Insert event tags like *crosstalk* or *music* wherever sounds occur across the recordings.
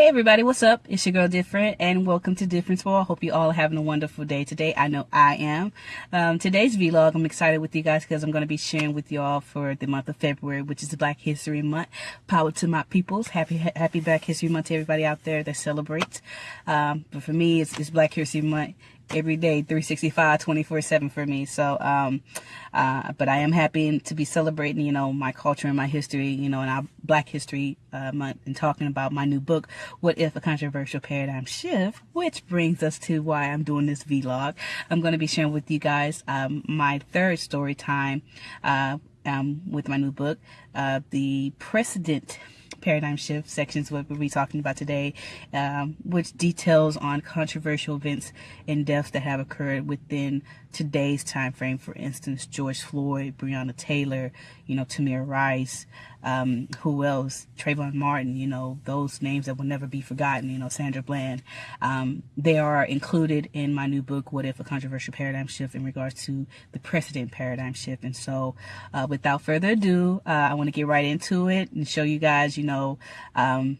Hey everybody, what's up? It's your girl Different and welcome to Difference World. Hope you all are having a wonderful day today. I know I am. Um, today's vlog, I'm excited with you guys because I'm going to be sharing with you all for the month of February, which is Black History Month. Power to my peoples. Happy Happy Black History Month to everybody out there that celebrates. Um, but for me, it's, it's Black History Month every day 365 24 7 for me. So um uh but i am happy to be celebrating you know my culture and my history you know and our black history uh month and talking about my new book what if a controversial paradigm shift which brings us to why i'm doing this vlog. I'm going to be sharing with you guys um my third story time uh um with my new book uh the precedent paradigm shift sections what we'll be talking about today um, which details on controversial events and deaths that have occurred within today's time frame for instance george floyd breonna taylor you know tamir rice um, who else? Trayvon martin you know those names that will never be forgotten you know sandra bland. Um, they are included in my new book what if a controversial paradigm shift in regards to the precedent paradigm shift. And so uh, without further ado uh, i want to get right into it and show you guys you know um,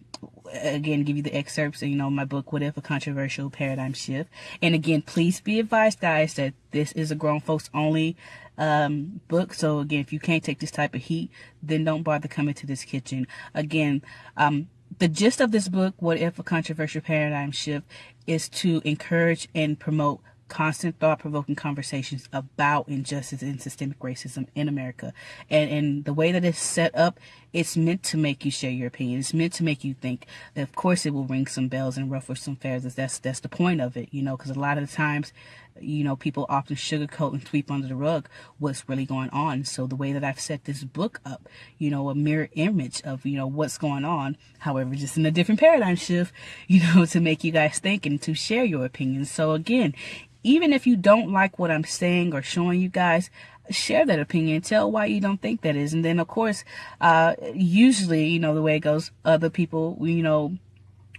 again give you the excerpts you know my book what if a controversial paradigm shift. And again please be advised guys that this is a grown folks only um, book so again if you can't take this type of heat then don't bother coming to this kitchen again um, the gist of this book what if a controversial paradigm shift is to encourage and promote constant thought-provoking conversations about injustice and systemic racism in America. And, and the way that it's set up, it's meant to make you share your opinion. It's meant to make you think. Of course, it will ring some bells and ruffle some feathers. That's that's the point of it, you know. Because a lot of the times, you know, people often sugarcoat and sweep under the rug what's really going on. So the way that I've set this book up, you know, a mirror image of you know what's going on. However, just in a different paradigm shift, *laughs* you know, to make you guys think and to share your opinions. So again, even if you don't like what I'm saying or showing you guys, share that opinion. Tell why you don't think that is. And then, of course, uh, usually, you know, the way it goes, other people, you know,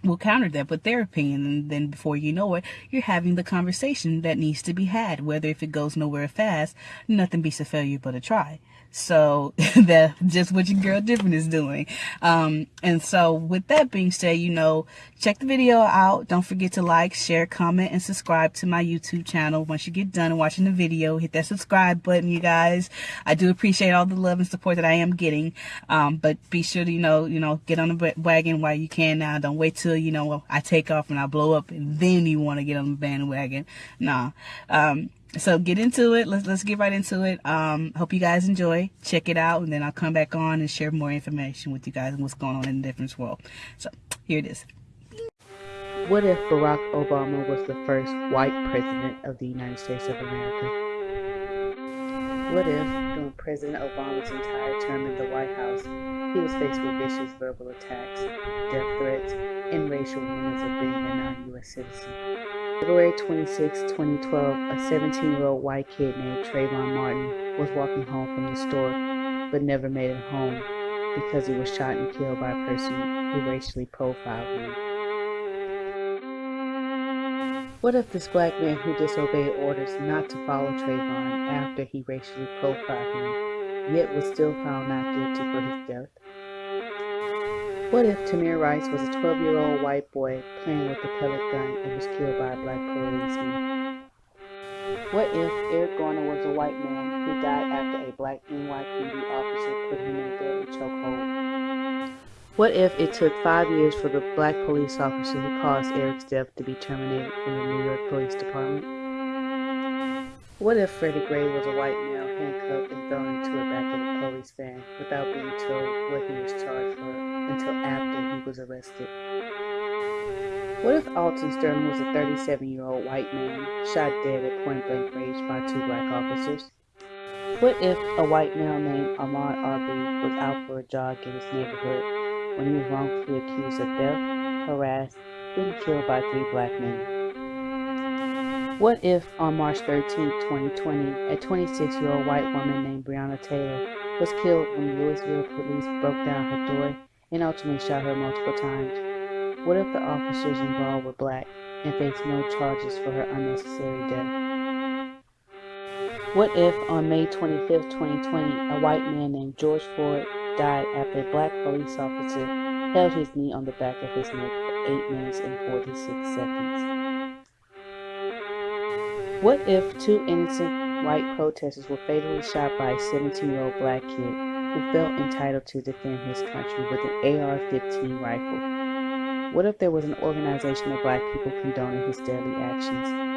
will counter that with their opinion and then before you know it you're having the conversation that needs to be had whether if it goes nowhere fast nothing beats a failure but a try so *laughs* that's just what your girl different is doing. Um, and so with that being said, you know, check the video out. Don't forget to like, share, comment, and subscribe to my YouTube channel. Once you get done watching the video, hit that subscribe button, you guys. I do appreciate all the love and support that I am getting. Um, but be sure to, you know, you know, get on the wagon while you can now. Don't wait till, you know, I take off and I blow up and then you want to get on the bandwagon. Nah. Um, so get into it. Let's let's get right into it. Um hope you guys enjoy. Check it out and then i'll come back on and share more information with you guys and what's going on in the different world. So here it is. What if barack obama was the first white president of the united states of america? What if during president obama's entire term in the white house he was faced with vicious verbal attacks death threats and racial rumors of being a non-u.s citizen February 26, 2012, a 17-year-old white kid named Trayvon Martin was walking home from the store, but never made it home because he was shot and killed by a person who racially profiled him. What if this black man who disobeyed orders not to follow Trayvon after he racially profiled him, yet was still found not guilty for his death? What if Tamir Rice was a 12-year-old white boy playing with a pellet gun and was killed by a black policeman? What if Eric Garner was a white man who died after a black NYPD officer put him in a deadly chokehold? What if it took five years for the black police officer who caused Eric's death to be terminated from the New York Police Department? What if Freddie Gray was a white male handcuffed and thrown into the back of a police van without being told what he was charged for? until after he was arrested. What if Alton Sterling was a 37-year-old white man shot dead at point-blank range by two black officers? What if a white male named Ahmaud Arbery was out for a jog in his neighborhood when he was wrongfully accused of theft, harassed, and killed by three black men? What if on March 13, 2020, a 26-year-old white woman named Breonna Taylor was killed when Louisville police broke down her door and ultimately shot her multiple times. What if the officers involved were black and faced no charges for her unnecessary death? What if on May 25, 2020, a white man named George Floyd died after a black police officer held his knee on the back of his neck for 8 minutes and 46 seconds. What if two innocent white protesters were fatally shot by a 17 year old black kid who felt entitled to defend his country with an AR 15 rifle? What if there was an organization of black people condoning his deadly actions?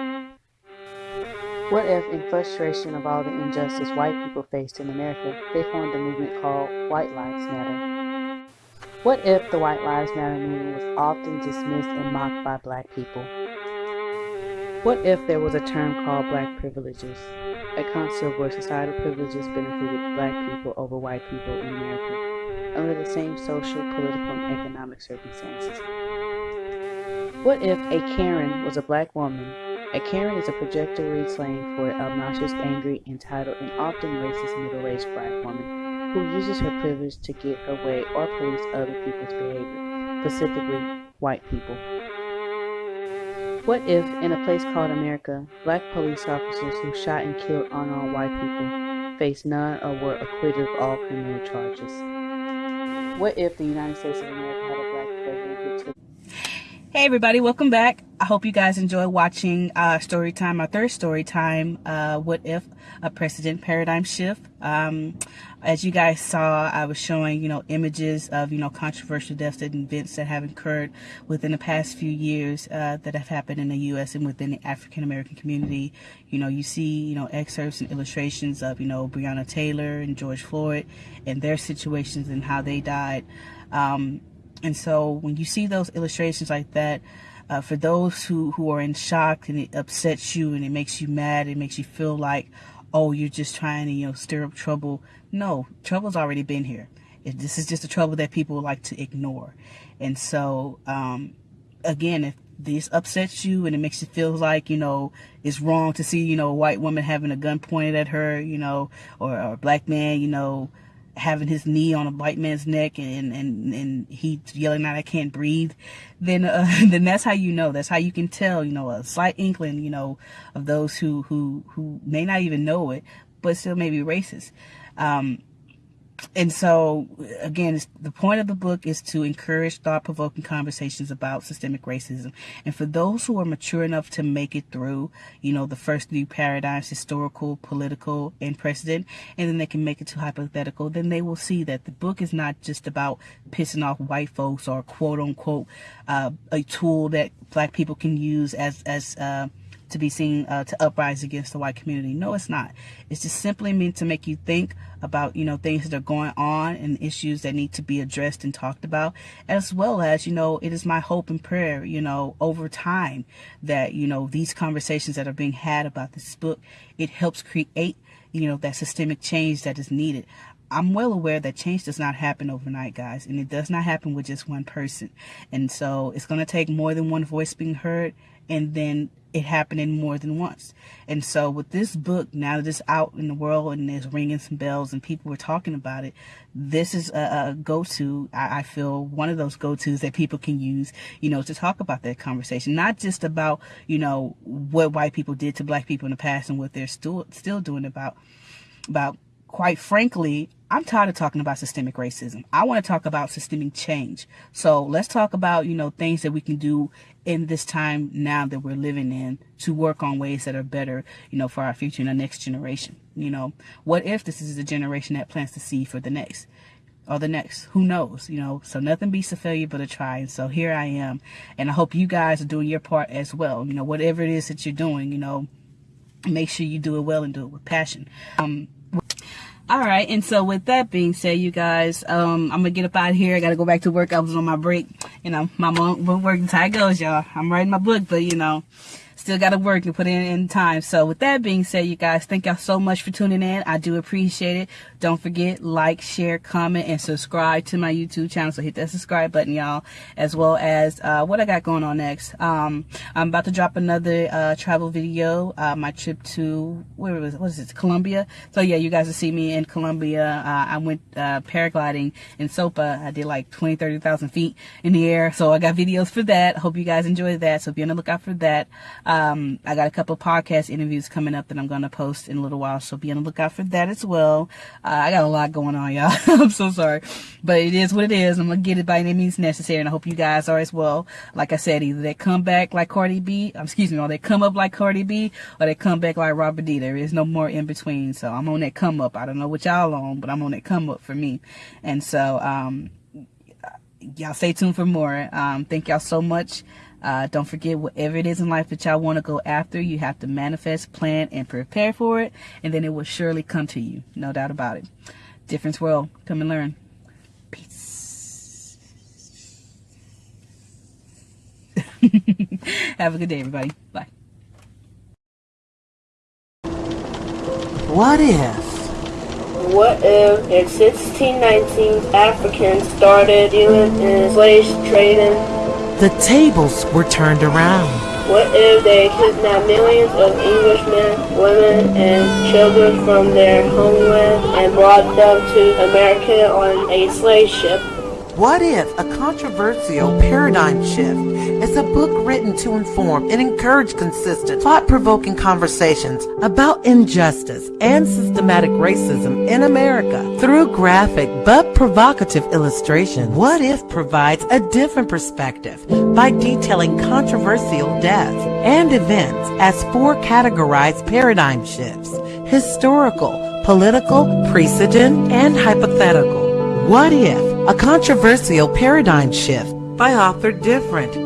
What if, in frustration of all the injustice white people faced in America, they formed a movement called White Lives Matter? What if the White Lives Matter movement was often dismissed and mocked by black people? What if there was a term called black privileges, a concept where societal privileges benefited black people over white people in America under the same social, political, and economic circumstances? What if a Karen was a black woman? A Karen is a projectory slang for an obnoxious, angry, entitled, and often racist middle-aged black woman who uses her privilege to get her way or police other people's behavior, specifically white people. What if, in a place called America, black police officers who shot and killed unarmed white people faced none or were acquitted of all criminal charges? What if the United States of America Hey everybody, welcome back. I hope you guys enjoy watching uh, story time, our third story time, uh, What If a Precedent Paradigm Shift. Um, as you guys saw, I was showing, you know, images of, you know, controversial deaths and events that have occurred within the past few years uh, that have happened in the U.S. and within the African American community. You know, you see, you know, excerpts and illustrations of, you know, Breonna Taylor and George Floyd and their situations and how they died. Um, and so when you see those illustrations like that, uh, for those who, who are in shock and it upsets you and it makes you mad, it makes you feel like, oh, you're just trying to, you know, stir up trouble. No, trouble's already been here. It, this is just a trouble that people like to ignore. And so, um, again, if this upsets you and it makes you feel like, you know, it's wrong to see, you know, a white woman having a gun pointed at her, you know, or, or a black man, you know, having his knee on a white man's neck and and and he yelling out I can't breathe then uh, *laughs* then that's how you know. That's how you can tell you know a slight inkling you know of those who who who may not even know it but still may be racist. Um, and so again the point of the book is to encourage thought-provoking conversations about systemic racism. And for those who are mature enough to make it through you know the first three paradigms historical political and precedent and then they can make it to hypothetical then they will see that the book is not just about pissing off white folks or quote unquote uh, a tool that black people can use as as uh, to be seen uh, to uprise against the white community. No, it's not. It's just simply meant to make you think about, you know, things that are going on and issues that need to be addressed and talked about, as well as, you know, it is my hope and prayer, you know, over time that, you know, these conversations that are being had about this book, it helps create, you know, that systemic change that is needed. I'm well aware that change does not happen overnight, guys, and it does not happen with just one person. And so it's going to take more than one voice being heard and then it happening more than once. And so with this book, now that it's out in the world and it's ringing some bells and people were talking about it, this is a, a go-to, I, I, feel one of those go-tos that people can use, you know, to talk about that conversation. Not just about, you know, what white people did to black people in the past and what they're still, still doing about, about quite frankly, I'm tired of talking about systemic racism. I want to talk about systemic change. So let's talk about, you know, things that we can do in this time now that we're living in to work on ways that are better, you know, for our future and the next generation. You know, what if this is the generation that plants the seed for the next? or the next. Who knows? You know, so nothing beats a failure but a try. And so here I am. And I hope you guys are doing your part as well. You know, whatever it is that you're doing, you know, make sure you do it well and do it with passion. Um, all right and so with that being said you guys um i'm gonna get up out of here i gotta go back to work i was on my break you know my mom working how it goes y'all i'm writing my book but you know still got to work and put in, in time. So with that being said, you guys, thank y'all so much for tuning in. I do appreciate it. Don't forget, like, share, comment, and subscribe to my YouTube channel. So hit that subscribe button, y'all, as well as uh, what I got going on next. Um, I'm about to drop another uh, travel video, uh, my trip to, where was it? What is it? Colombia. So yeah, you guys will see me in Colombia. Uh, I went uh, paragliding in Sopa. I did like 20, 30,000 feet in the air. So I got videos for that. Hope you guys enjoy that. So be on the lookout for that. Um, I got a couple podcast interviews coming up that I'm going to post in a little while, so be on the lookout for that as well. Uh, I got a lot going on, y'all. *laughs* I'm so sorry. But it is what it is. I'm going to get it by any means necessary. And I hope you guys are as well. Like I said, either they come back like Cardi B, um, excuse me, or they come up like Cardi B, or they come back like Robert D. There is no more in between. So I'm on that come up. I don't know what y'all on, but I'm on that come up for me. And so, um, y'all stay tuned for more. Um, thank y'all so much. Uh, don't forget, whatever it is in life that y'all want to go after, you have to manifest, plan, and prepare for it, and then it will surely come to you. No doubt about it. Difference World. Come and learn. Peace. *laughs* have a good day, everybody. Bye. What if? What if in 1619 Africans started dealing in slave trading the tables were turned around. What if they kidnapped millions of Englishmen, women, and children from their homeland and brought them to America on a slave ship? What if a controversial paradigm shift is a book written to inform and encourage consistent, thought-provoking conversations about injustice and systematic racism in America through graphic but provocative illustration? What if provides a different perspective by detailing controversial deaths and events as four categorized paradigm shifts, historical, political, precedent, and hypothetical? What if a controversial paradigm shift by author Different